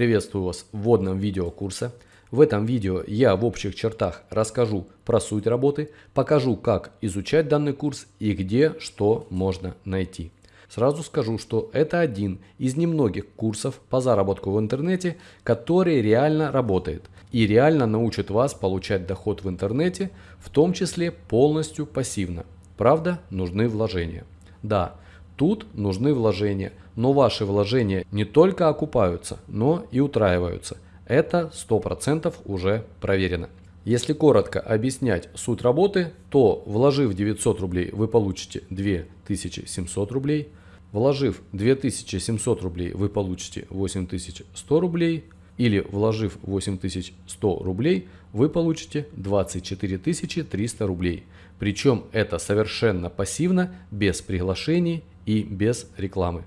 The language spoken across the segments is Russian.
Приветствую вас в вводном видео курса. В этом видео я в общих чертах расскажу про суть работы, покажу как изучать данный курс и где что можно найти. Сразу скажу, что это один из немногих курсов по заработку в интернете, который реально работает и реально научит вас получать доход в интернете, в том числе полностью пассивно. Правда, нужны вложения. Да, тут нужны вложения, но ваши вложения не только окупаются, но и утраиваются. Это 100% уже проверено. Если коротко объяснять суть работы, то вложив 900 рублей вы получите 2700 рублей, вложив 2700 рублей вы получите 8100 рублей, или вложив 8100 рублей вы получите 24 300 рублей. Причем это совершенно пассивно, без приглашений и без рекламы.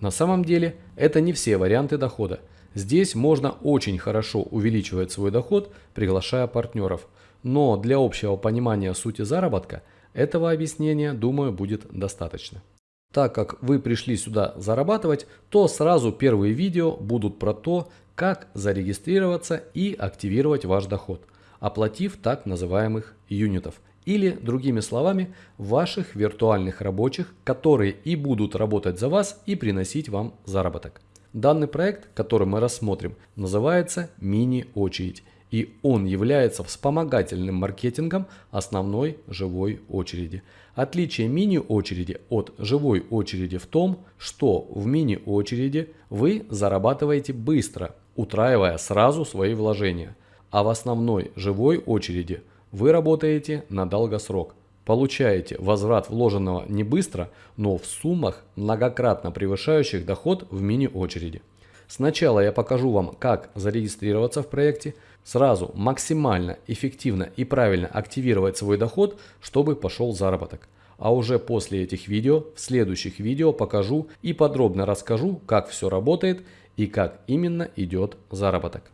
На самом деле это не все варианты дохода. Здесь можно очень хорошо увеличивать свой доход, приглашая партнеров. Но для общего понимания сути заработка этого объяснения, думаю, будет достаточно. Так как вы пришли сюда зарабатывать, то сразу первые видео будут про то, как зарегистрироваться и активировать ваш доход, оплатив так называемых юнитов или, другими словами, ваших виртуальных рабочих, которые и будут работать за вас и приносить вам заработок. Данный проект, который мы рассмотрим, называется «Мини-очередь» и он является вспомогательным маркетингом основной живой очереди. Отличие мини-очереди от живой очереди в том, что в мини-очереди вы зарабатываете быстро, утраивая сразу свои вложения, а в основной живой очереди – вы работаете на долгосрок. Получаете возврат вложенного не быстро, но в суммах, многократно превышающих доход в мини-очереди. Сначала я покажу вам, как зарегистрироваться в проекте, сразу максимально эффективно и правильно активировать свой доход, чтобы пошел заработок. А уже после этих видео, в следующих видео покажу и подробно расскажу, как все работает и как именно идет заработок.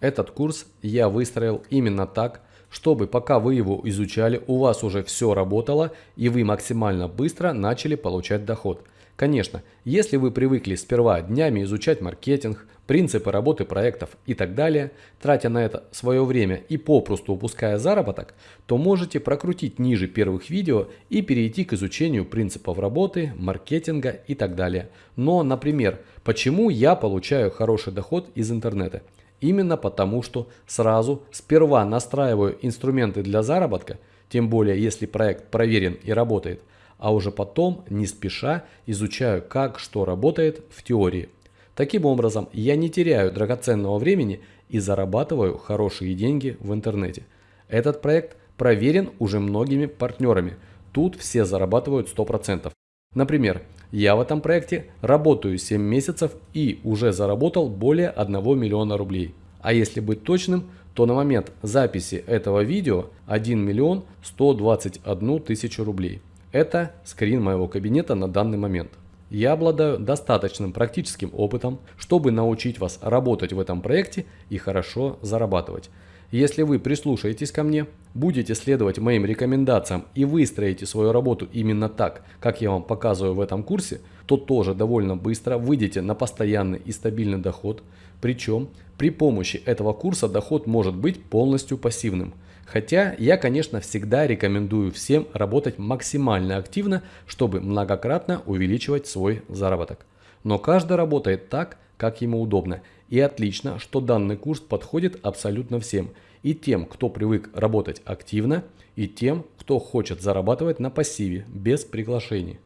Этот курс я выстроил именно так, чтобы пока вы его изучали, у вас уже все работало и вы максимально быстро начали получать доход. Конечно, если вы привыкли сперва днями изучать маркетинг, принципы работы проектов и так далее, тратя на это свое время и попросту упуская заработок, то можете прокрутить ниже первых видео и перейти к изучению принципов работы, маркетинга и так далее. Но, например, почему я получаю хороший доход из интернета? Именно потому, что сразу сперва настраиваю инструменты для заработка, тем более если проект проверен и работает, а уже потом не спеша изучаю как что работает в теории. Таким образом, я не теряю драгоценного времени и зарабатываю хорошие деньги в интернете. Этот проект проверен уже многими партнерами. Тут все зарабатывают 100%. Например, я в этом проекте работаю 7 месяцев и уже заработал более 1 миллиона рублей. А если быть точным, то на момент записи этого видео 1 миллион 121 тысячу рублей. Это скрин моего кабинета на данный момент. Я обладаю достаточным практическим опытом, чтобы научить вас работать в этом проекте и хорошо зарабатывать. Если вы прислушаетесь ко мне, будете следовать моим рекомендациям и выстроите свою работу именно так, как я вам показываю в этом курсе, то тоже довольно быстро выйдете на постоянный и стабильный доход. Причем при помощи этого курса доход может быть полностью пассивным. Хотя я, конечно, всегда рекомендую всем работать максимально активно, чтобы многократно увеличивать свой заработок. Но каждый работает так, как ему удобно. И отлично, что данный курс подходит абсолютно всем. И тем, кто привык работать активно, и тем, кто хочет зарабатывать на пассиве, без приглашений.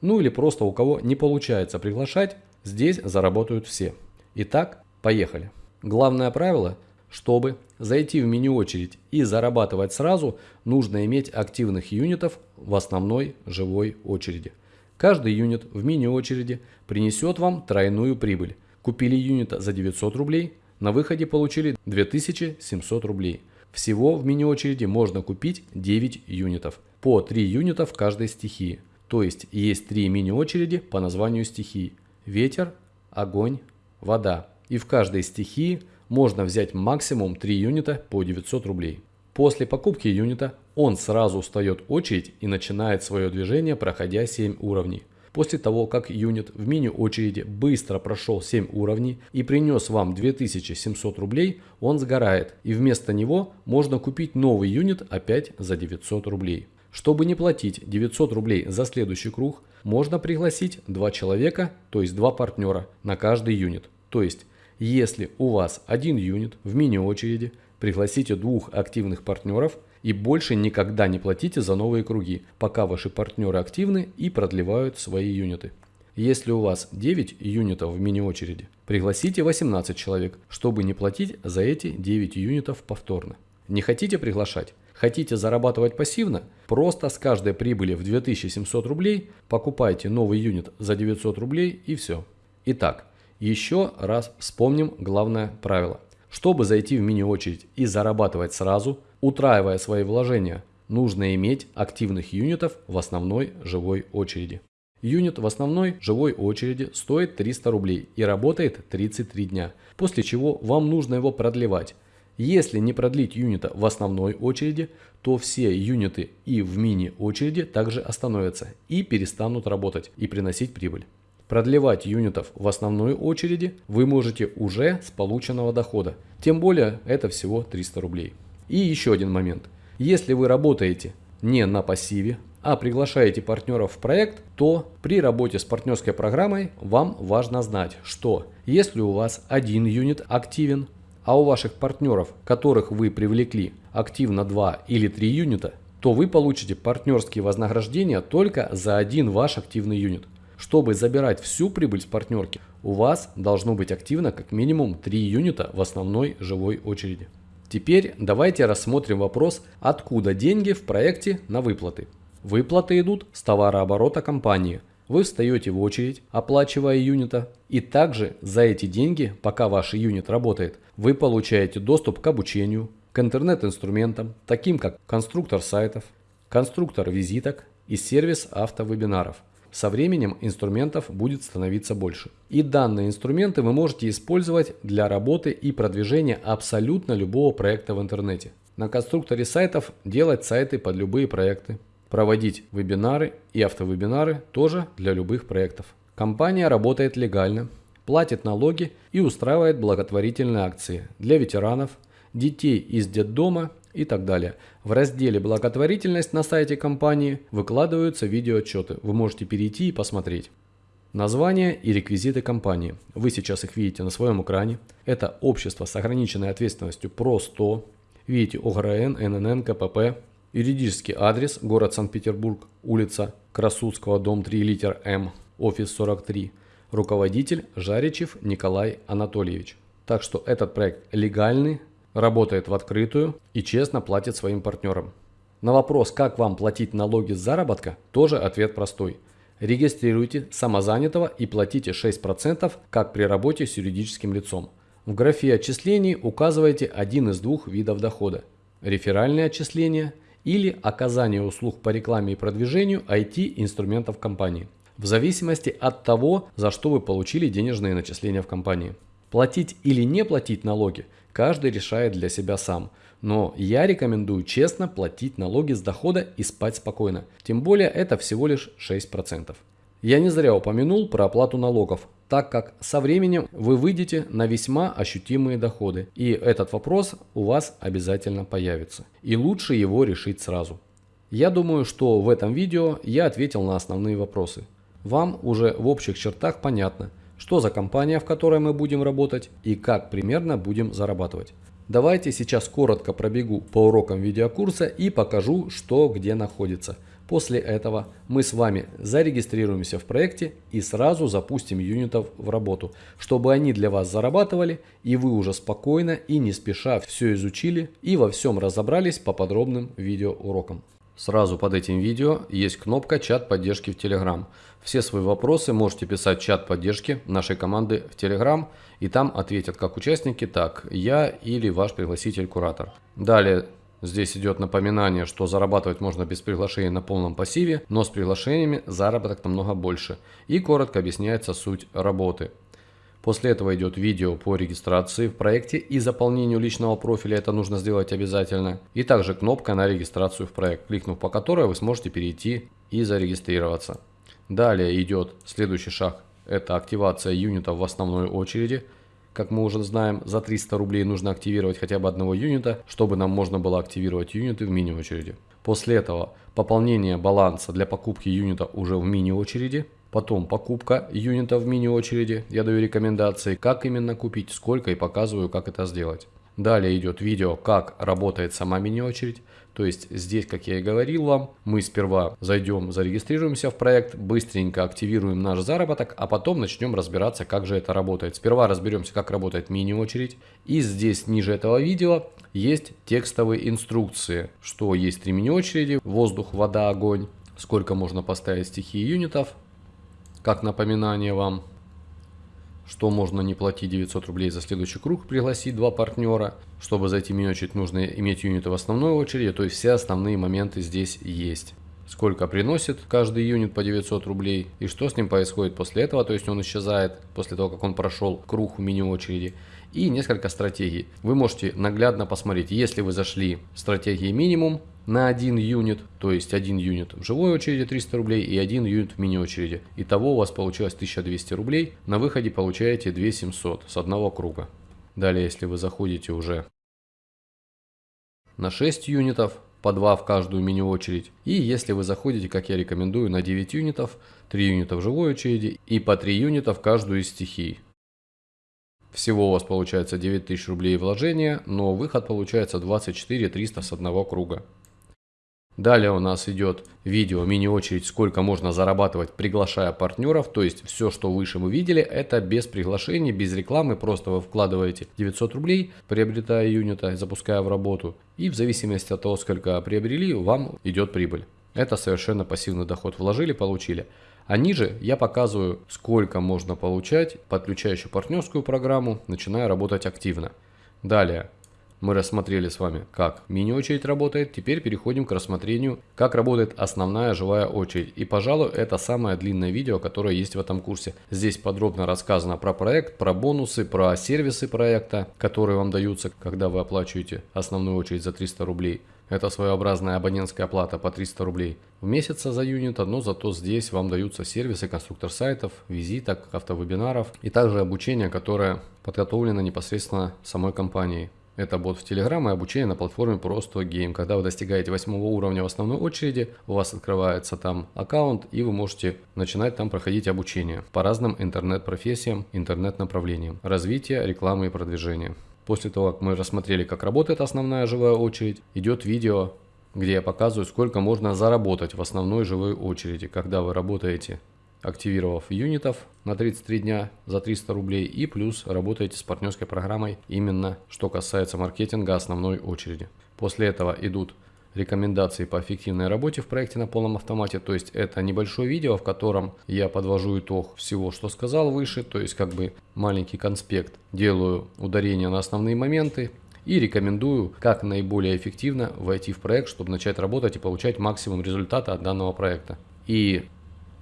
Ну или просто у кого не получается приглашать, здесь заработают все. Итак, поехали. Главное правило, чтобы зайти в меню очередь и зарабатывать сразу, нужно иметь активных юнитов в основной живой очереди. Каждый юнит в мини-очереди принесет вам тройную прибыль – Купили юнита за 900 рублей, на выходе получили 2700 рублей. Всего в мини-очереди можно купить 9 юнитов, по 3 юнита в каждой стихии. То есть есть 3 мини-очереди по названию стихии. Ветер, огонь, вода. И в каждой стихии можно взять максимум 3 юнита по 900 рублей. После покупки юнита он сразу встает очередь и начинает свое движение, проходя 7 уровней. После того, как юнит в мини-очереди быстро прошел 7 уровней и принес вам 2700 рублей, он сгорает и вместо него можно купить новый юнит опять за 900 рублей. Чтобы не платить 900 рублей за следующий круг, можно пригласить два человека, то есть два партнера на каждый юнит. То есть, если у вас один юнит в мини-очереди, пригласите двух активных партнеров и больше никогда не платите за новые круги, пока ваши партнеры активны и продлевают свои юниты. Если у вас 9 юнитов в мини-очереди, пригласите 18 человек, чтобы не платить за эти 9 юнитов повторно. Не хотите приглашать? Хотите зарабатывать пассивно? Просто с каждой прибыли в 2700 рублей покупайте новый юнит за 900 рублей и все. Итак, еще раз вспомним главное правило. Чтобы зайти в мини-очередь и зарабатывать сразу, утраивая свои вложения, нужно иметь активных юнитов в основной живой очереди. Юнит в основной живой очереди стоит 300 рублей и работает 33 дня, после чего вам нужно его продлевать. Если не продлить юнита в основной очереди, то все юниты и в мини-очереди также остановятся и перестанут работать и приносить прибыль. Продлевать юнитов в основной очереди вы можете уже с полученного дохода, тем более это всего 300 рублей. И еще один момент. Если вы работаете не на пассиве, а приглашаете партнеров в проект, то при работе с партнерской программой вам важно знать, что если у вас один юнит активен, а у ваших партнеров, которых вы привлекли, активно 2 или 3 юнита, то вы получите партнерские вознаграждения только за один ваш активный юнит. Чтобы забирать всю прибыль с партнерки, у вас должно быть активно как минимум 3 юнита в основной живой очереди. Теперь давайте рассмотрим вопрос, откуда деньги в проекте на выплаты. Выплаты идут с товарооборота компании – вы встаете в очередь, оплачивая юнита, и также за эти деньги, пока ваш юнит работает, вы получаете доступ к обучению, к интернет-инструментам, таким как конструктор сайтов, конструктор визиток и сервис автовебинаров. Со временем инструментов будет становиться больше. И данные инструменты вы можете использовать для работы и продвижения абсолютно любого проекта в интернете. На конструкторе сайтов делать сайты под любые проекты, проводить вебинары и автовебинары тоже для любых проектов. Компания работает легально, платит налоги и устраивает благотворительные акции для ветеранов, детей из детдома и так далее. В разделе «Благотворительность» на сайте компании выкладываются видеоотчеты. Вы можете перейти и посмотреть. Название и реквизиты компании. Вы сейчас их видите на своем экране. Это общество с ограниченной ответственностью ПРО-100. Видите ОГРН, ННН, КПП, Юридический адрес – город Санкт-Петербург, улица Красудского, дом 3, литер М, офис 43. Руководитель – Жаричев Николай Анатольевич. Так что этот проект легальный, работает в открытую и честно платит своим партнерам. На вопрос, как вам платить налоги с заработка, тоже ответ простой. Регистрируйте самозанятого и платите 6%, как при работе с юридическим лицом. В графе отчислений указывайте один из двух видов дохода. Реферальные отчисления – или оказание услуг по рекламе и продвижению IT-инструментов компании, в зависимости от того, за что вы получили денежные начисления в компании. Платить или не платить налоги каждый решает для себя сам, но я рекомендую честно платить налоги с дохода и спать спокойно, тем более это всего лишь 6%. Я не зря упомянул про оплату налогов, так как со временем вы выйдете на весьма ощутимые доходы, и этот вопрос у вас обязательно появится. И лучше его решить сразу. Я думаю, что в этом видео я ответил на основные вопросы. Вам уже в общих чертах понятно, что за компания, в которой мы будем работать и как примерно будем зарабатывать. Давайте сейчас коротко пробегу по урокам видеокурса и покажу, что где находится – После этого мы с вами зарегистрируемся в проекте и сразу запустим юнитов в работу, чтобы они для вас зарабатывали и вы уже спокойно и не спеша все изучили и во всем разобрались по подробным видеоурокам. Сразу под этим видео есть кнопка чат поддержки в Telegram. Все свои вопросы можете писать в чат поддержки нашей команды в Telegram и там ответят как участники, так я или ваш пригласитель-куратор. Далее Здесь идет напоминание, что зарабатывать можно без приглашения на полном пассиве, но с приглашениями заработок намного больше. И коротко объясняется суть работы. После этого идет видео по регистрации в проекте и заполнению личного профиля, это нужно сделать обязательно. И также кнопка на регистрацию в проект, кликнув по которой вы сможете перейти и зарегистрироваться. Далее идет следующий шаг. Это активация юнитов в основной очереди. Как мы уже знаем, за 300 рублей нужно активировать хотя бы одного юнита, чтобы нам можно было активировать юниты в мини-очереди. После этого пополнение баланса для покупки юнита уже в мини-очереди. Потом покупка юнита в мини-очереди. Я даю рекомендации, как именно купить, сколько и показываю, как это сделать. Далее идет видео, как работает сама мини-очередь. То есть здесь, как я и говорил вам, мы сперва зайдем, зарегистрируемся в проект, быстренько активируем наш заработок, а потом начнем разбираться, как же это работает. Сперва разберемся, как работает мини-очередь. И здесь ниже этого видео есть текстовые инструкции, что есть три мини-очереди, воздух, вода, огонь, сколько можно поставить стихии юнитов, как напоминание вам, что можно не платить 900 рублей за следующий круг, пригласить два партнера. Чтобы зайти в мини-очередь, нужно иметь юниты в основной очереди, то есть все основные моменты здесь есть. Сколько приносит каждый юнит по 900 рублей и что с ним происходит после этого, то есть он исчезает после того, как он прошел круг в мини-очереди и несколько стратегий. Вы можете наглядно посмотреть, если вы зашли в стратегии минимум на один юнит, то есть один юнит в живой очереди 300 рублей и один юнит в мини очереди. Итого у вас получилось 1200 рублей, на выходе получаете 2700 с одного круга. Далее, если вы заходите уже на 6 юнитов, по 2 в каждую мини-очередь. И если вы заходите, как я рекомендую, на 9 юнитов, 3 юнита в живой очереди и по 3 юнита в каждую из стихий. Всего у вас получается 9000 рублей вложения, но выход получается 24 300 с одного круга. Далее у нас идет видео мини-очередь, сколько можно зарабатывать, приглашая партнеров. То есть все, что выше мы видели, это без приглашений, без рекламы. Просто вы вкладываете 900 рублей, приобретая юнита, запуская в работу. И в зависимости от того, сколько приобрели, вам идет прибыль. Это совершенно пассивный доход. Вложили, получили. А ниже я показываю, сколько можно получать, подключая еще партнерскую программу, начиная работать активно. Далее, мы рассмотрели с вами, как мини-очередь работает. Теперь переходим к рассмотрению, как работает основная живая очередь. И, пожалуй, это самое длинное видео, которое есть в этом курсе. Здесь подробно рассказано про проект, про бонусы, про сервисы проекта, которые вам даются, когда вы оплачиваете основную очередь за 300 рублей. Это своеобразная абонентская плата по 300 рублей в месяц за юнита, но зато здесь вам даются сервисы конструктор сайтов, визиток, автовебинаров и также обучение, которое подготовлено непосредственно самой компанией. Это бот в Telegram и обучение на платформе Просто Game. Когда вы достигаете восьмого уровня в основной очереди, у вас открывается там аккаунт и вы можете начинать там проходить обучение по разным интернет-профессиям, интернет-направлениям, развитие, рекламы и продвижения. После того, как мы рассмотрели, как работает основная живая очередь, идет видео, где я показываю, сколько можно заработать в основной живой очереди, когда вы работаете активировав юнитов на 33 дня за 300 рублей и плюс работаете с партнерской программой именно что касается маркетинга основной очереди. После этого идут рекомендации по эффективной работе в проекте на полном автомате. То есть это небольшое видео, в котором я подвожу итог всего, что сказал выше. То есть как бы маленький конспект. Делаю ударение на основные моменты. И рекомендую, как наиболее эффективно войти в проект, чтобы начать работать и получать максимум результата от данного проекта. И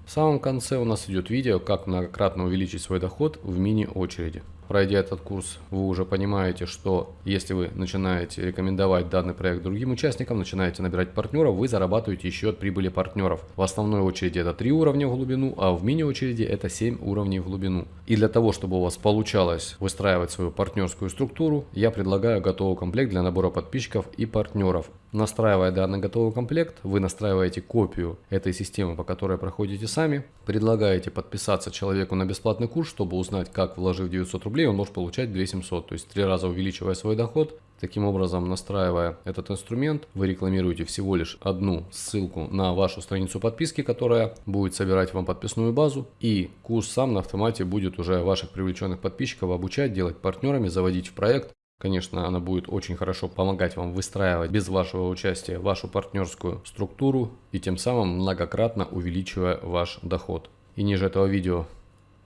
в самом конце у нас идет видео, как многократно увеличить свой доход в мини-очереди. Пройдя этот курс, вы уже понимаете, что если вы начинаете рекомендовать данный проект другим участникам, начинаете набирать партнеров, вы зарабатываете еще от прибыли партнеров. В основной очереди это 3 уровня в глубину, а в мини-очереди это 7 уровней в глубину. И для того, чтобы у вас получалось выстраивать свою партнерскую структуру, я предлагаю готовый комплект для набора подписчиков и партнеров. Настраивая данный готовый комплект, вы настраиваете копию этой системы, по которой проходите сами, предлагаете подписаться человеку на бесплатный курс, чтобы узнать, как вложив 900 рублей, он может получать 2700, то есть три раза увеличивая свой доход. Таким образом, настраивая этот инструмент, вы рекламируете всего лишь одну ссылку на вашу страницу подписки, которая будет собирать вам подписную базу, и курс сам на автомате будет уже ваших привлеченных подписчиков обучать, делать партнерами, заводить в проект, Конечно, она будет очень хорошо помогать вам выстраивать без вашего участия вашу партнерскую структуру и тем самым многократно увеличивая ваш доход. И ниже этого видео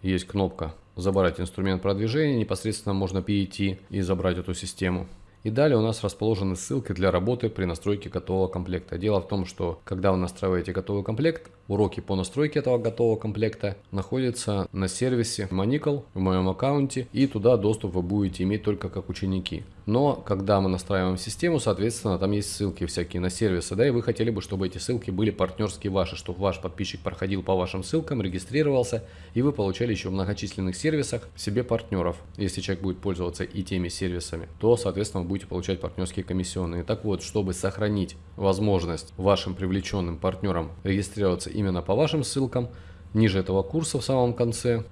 есть кнопка «Забрать инструмент продвижения», непосредственно можно перейти и забрать эту систему. И далее у нас расположены ссылки для работы при настройке готового комплекта. Дело в том, что когда вы настраиваете готовый комплект, уроки по настройке этого готового комплекта находятся на сервисе Manical в моем аккаунте и туда доступ вы будете иметь только как ученики. Но когда мы настраиваем систему, соответственно, там есть ссылки всякие на сервисы, да, и вы хотели бы, чтобы эти ссылки были партнерские ваши, чтобы ваш подписчик проходил по вашим ссылкам, регистрировался, и вы получали еще в многочисленных сервисах себе партнеров. Если человек будет пользоваться и теми сервисами, то, соответственно, вы будете получать партнерские комиссионные. Так вот, чтобы сохранить возможность вашим привлеченным партнерам регистрироваться именно по вашим ссылкам, ниже этого курса в самом конце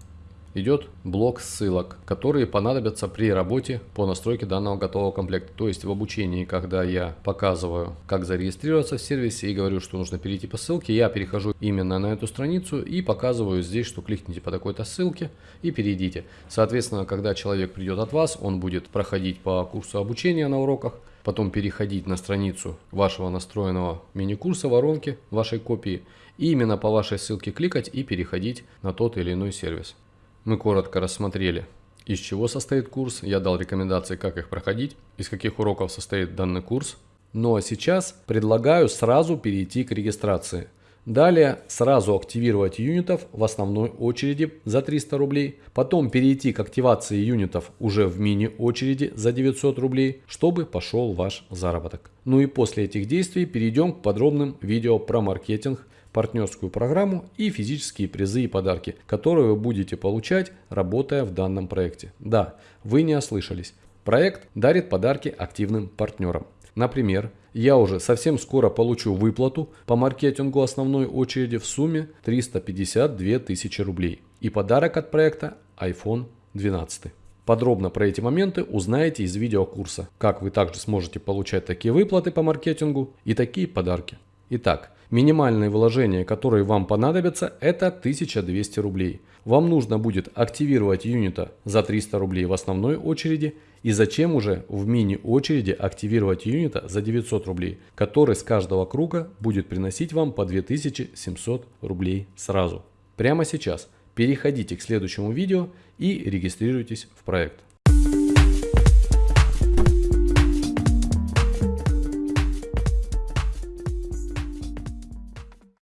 идет блок ссылок, которые понадобятся при работе по настройке данного готового комплекта. То есть в обучении, когда я показываю, как зарегистрироваться в сервисе и говорю, что нужно перейти по ссылке, я перехожу именно на эту страницу и показываю здесь, что кликните по такой-то ссылке и перейдите. Соответственно, когда человек придет от вас, он будет проходить по курсу обучения на уроках, потом переходить на страницу вашего настроенного мини-курса воронки, вашей копии, и именно по вашей ссылке кликать и переходить на тот или иной сервис. Мы коротко рассмотрели, из чего состоит курс, я дал рекомендации, как их проходить, из каких уроков состоит данный курс. Ну а сейчас предлагаю сразу перейти к регистрации. Далее сразу активировать юнитов в основной очереди за 300 рублей, потом перейти к активации юнитов уже в мини очереди за 900 рублей, чтобы пошел ваш заработок. Ну и после этих действий перейдем к подробным видео про маркетинг, партнерскую программу и физические призы и подарки, которые вы будете получать, работая в данном проекте. Да, вы не ослышались. Проект дарит подарки активным партнерам. Например, я уже совсем скоро получу выплату по маркетингу основной очереди в сумме 352 тысячи рублей. И подарок от проекта iPhone 12. Подробно про эти моменты узнаете из видеокурса, как вы также сможете получать такие выплаты по маркетингу и такие подарки. Итак, минимальные вложения, которые вам понадобятся, это 1200 рублей. Вам нужно будет активировать юнита за 300 рублей в основной очереди и зачем уже в мини-очереди активировать юнита за 900 рублей, который с каждого круга будет приносить вам по 2700 рублей сразу. Прямо сейчас переходите к следующему видео и регистрируйтесь в проект.